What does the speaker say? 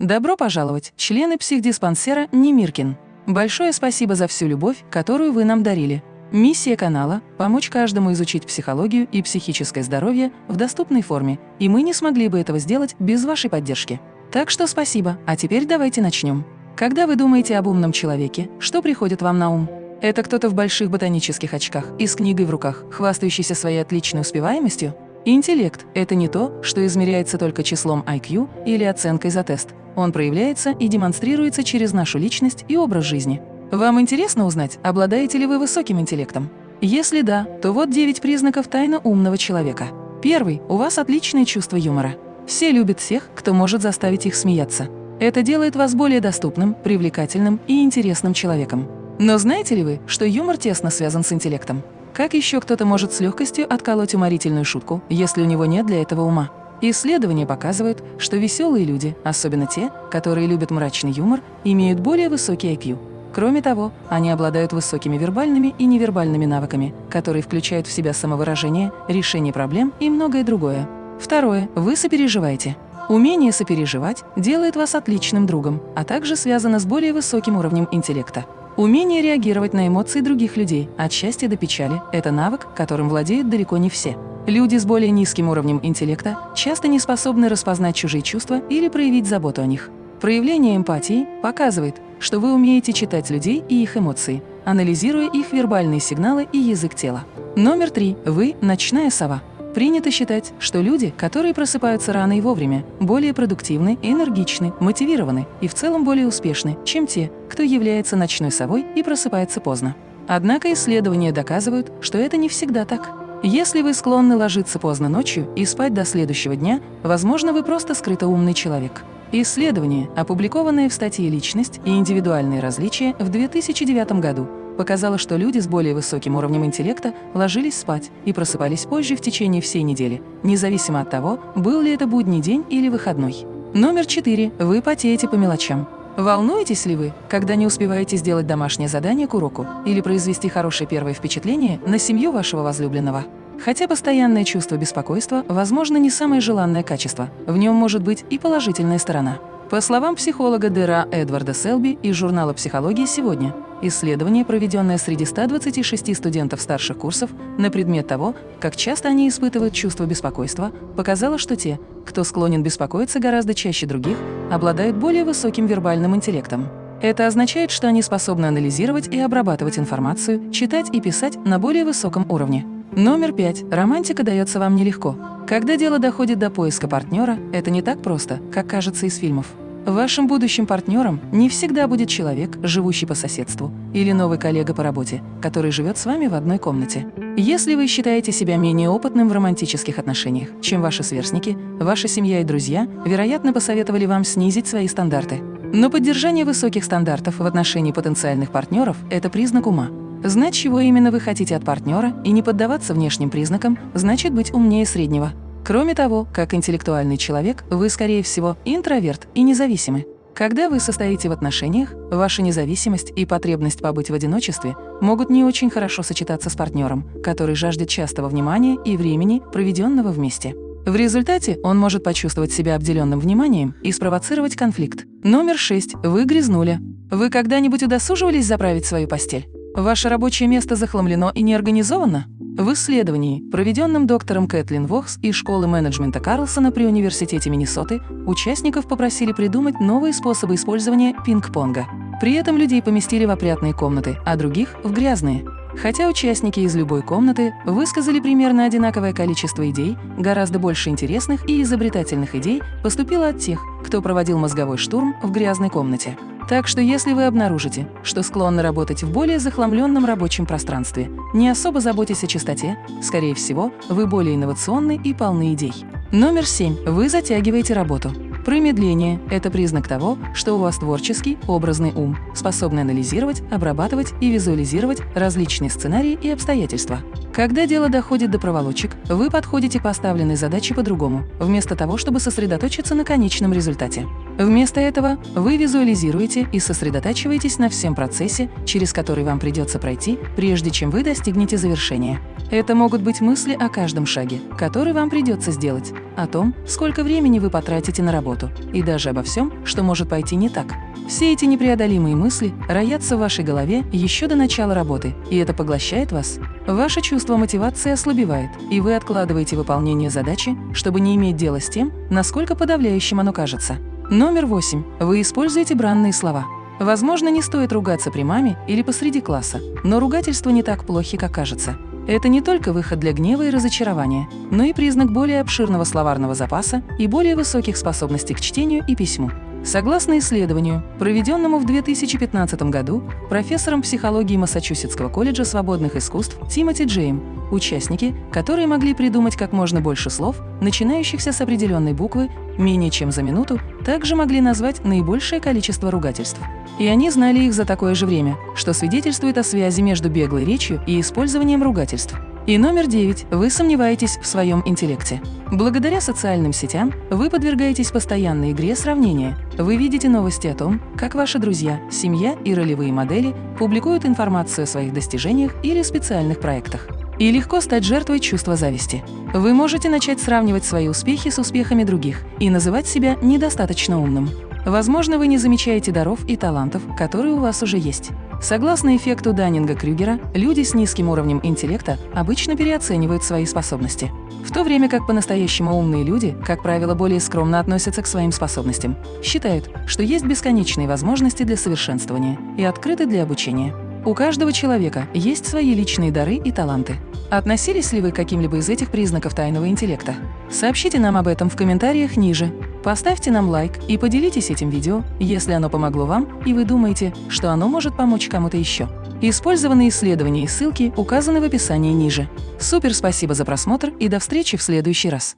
Добро пожаловать, члены психдиспансера Немиркин. Большое спасибо за всю любовь, которую вы нам дарили. Миссия канала – помочь каждому изучить психологию и психическое здоровье в доступной форме, и мы не смогли бы этого сделать без вашей поддержки. Так что спасибо, а теперь давайте начнем. Когда вы думаете об умном человеке, что приходит вам на ум? Это кто-то в больших ботанических очках и с книгой в руках, хвастающийся своей отличной успеваемостью? Интеллект – это не то, что измеряется только числом IQ или оценкой за тест. Он проявляется и демонстрируется через нашу личность и образ жизни. Вам интересно узнать, обладаете ли вы высоким интеллектом? Если да, то вот 9 признаков тайно умного человека. Первый – у вас отличное чувство юмора. Все любят всех, кто может заставить их смеяться. Это делает вас более доступным, привлекательным и интересным человеком. Но знаете ли вы, что юмор тесно связан с интеллектом? Как еще кто-то может с легкостью отколоть уморительную шутку, если у него нет для этого ума? Исследования показывают, что веселые люди, особенно те, которые любят мрачный юмор, имеют более высокий IQ. Кроме того, они обладают высокими вербальными и невербальными навыками, которые включают в себя самовыражение, решение проблем и многое другое. Второе. Вы сопереживаете. Умение сопереживать делает вас отличным другом, а также связано с более высоким уровнем интеллекта. Умение реагировать на эмоции других людей, от счастья до печали – это навык, которым владеют далеко не все. Люди с более низким уровнем интеллекта часто не способны распознать чужие чувства или проявить заботу о них. Проявление эмпатии показывает, что вы умеете читать людей и их эмоции, анализируя их вербальные сигналы и язык тела. Номер три. Вы – ночная сова. Принято считать, что люди, которые просыпаются рано и вовремя, более продуктивны, энергичны, мотивированы и в целом более успешны, чем те, кто является ночной совой и просыпается поздно. Однако исследования доказывают, что это не всегда так. Если вы склонны ложиться поздно ночью и спать до следующего дня, возможно, вы просто скрыто умный человек. Исследование, опубликованное в статье «Личность и индивидуальные различия» в 2009 году, показало, что люди с более высоким уровнем интеллекта ложились спать и просыпались позже в течение всей недели, независимо от того, был ли это будний день или выходной. Номер четыре. Вы потеете по мелочам. Волнуетесь ли вы, когда не успеваете сделать домашнее задание к уроку или произвести хорошее первое впечатление на семью вашего возлюбленного? Хотя постоянное чувство беспокойства, возможно, не самое желанное качество, в нем может быть и положительная сторона. По словам психолога Дера Эдварда Селби из журнала «Психология сегодня», исследование, проведенное среди 126 студентов старших курсов на предмет того, как часто они испытывают чувство беспокойства, показало, что те, кто склонен беспокоиться гораздо чаще других, обладают более высоким вербальным интеллектом. Это означает, что они способны анализировать и обрабатывать информацию, читать и писать на более высоком уровне. Номер пять. Романтика дается вам нелегко. Когда дело доходит до поиска партнера, это не так просто, как кажется из фильмов. Вашим будущим партнером не всегда будет человек, живущий по соседству, или новый коллега по работе, который живет с вами в одной комнате. Если вы считаете себя менее опытным в романтических отношениях, чем ваши сверстники, ваша семья и друзья, вероятно, посоветовали вам снизить свои стандарты. Но поддержание высоких стандартов в отношении потенциальных партнеров – это признак ума. Знать, чего именно вы хотите от партнера и не поддаваться внешним признакам, значит быть умнее среднего. Кроме того, как интеллектуальный человек, вы, скорее всего, интроверт и независимы. Когда вы состоите в отношениях, ваша независимость и потребность побыть в одиночестве могут не очень хорошо сочетаться с партнером, который жаждет частого внимания и времени, проведенного вместе. В результате он может почувствовать себя обделенным вниманием и спровоцировать конфликт. Номер 6. Вы грязнули. Вы когда-нибудь удосуживались заправить свою постель? Ваше рабочее место захламлено и не организовано? В исследовании, проведенном доктором Кэтлин Вохс из школы менеджмента Карлсона при Университете Миннесоты, участников попросили придумать новые способы использования пинг-понга. При этом людей поместили в опрятные комнаты, а других – в грязные. Хотя участники из любой комнаты высказали примерно одинаковое количество идей, гораздо больше интересных и изобретательных идей поступило от тех, кто проводил мозговой штурм в грязной комнате. Так что если вы обнаружите, что склонны работать в более захламленном рабочем пространстве, не особо заботясь о чистоте, скорее всего, вы более инновационны и полны идей. Номер семь. Вы затягиваете работу. Промедление – это признак того, что у вас творческий, образный ум, способный анализировать, обрабатывать и визуализировать различные сценарии и обстоятельства. Когда дело доходит до проволочек, вы подходите к поставленной задаче по-другому, вместо того, чтобы сосредоточиться на конечном результате. Вместо этого вы визуализируете и сосредотачиваетесь на всем процессе, через который вам придется пройти, прежде чем вы достигнете завершения. Это могут быть мысли о каждом шаге, который вам придется сделать, о том, сколько времени вы потратите на работу, и даже обо всем, что может пойти не так. Все эти непреодолимые мысли роятся в вашей голове еще до начала работы, и это поглощает вас. Ваше чувство мотивации ослабевает, и вы откладываете выполнение задачи, чтобы не иметь дела с тем, насколько подавляющим оно кажется. Номер восемь. Вы используете бранные слова. Возможно, не стоит ругаться при маме или посреди класса, но ругательства не так плохи, как кажется. Это не только выход для гнева и разочарования, но и признак более обширного словарного запаса и более высоких способностей к чтению и письму. Согласно исследованию, проведенному в 2015 году профессором психологии Массачусетского колледжа свободных искусств Тимоти Джейм, участники, которые могли придумать как можно больше слов, начинающихся с определенной буквы, менее чем за минуту, также могли назвать наибольшее количество ругательств. И они знали их за такое же время, что свидетельствует о связи между беглой речью и использованием ругательств. И номер девять. Вы сомневаетесь в своем интеллекте. Благодаря социальным сетям вы подвергаетесь постоянной игре сравнения. Вы видите новости о том, как ваши друзья, семья и ролевые модели публикуют информацию о своих достижениях или специальных проектах. И легко стать жертвой чувства зависти. Вы можете начать сравнивать свои успехи с успехами других и называть себя недостаточно умным. Возможно, вы не замечаете даров и талантов, которые у вас уже есть. Согласно эффекту Даннинга-Крюгера, люди с низким уровнем интеллекта обычно переоценивают свои способности, в то время как по-настоящему умные люди, как правило, более скромно относятся к своим способностям, считают, что есть бесконечные возможности для совершенствования и открыты для обучения. У каждого человека есть свои личные дары и таланты. Относились ли вы к каким-либо из этих признаков тайного интеллекта? Сообщите нам об этом в комментариях ниже. Поставьте нам лайк и поделитесь этим видео, если оно помогло вам и вы думаете, что оно может помочь кому-то еще. Использованные исследования и ссылки указаны в описании ниже. Супер спасибо за просмотр и до встречи в следующий раз.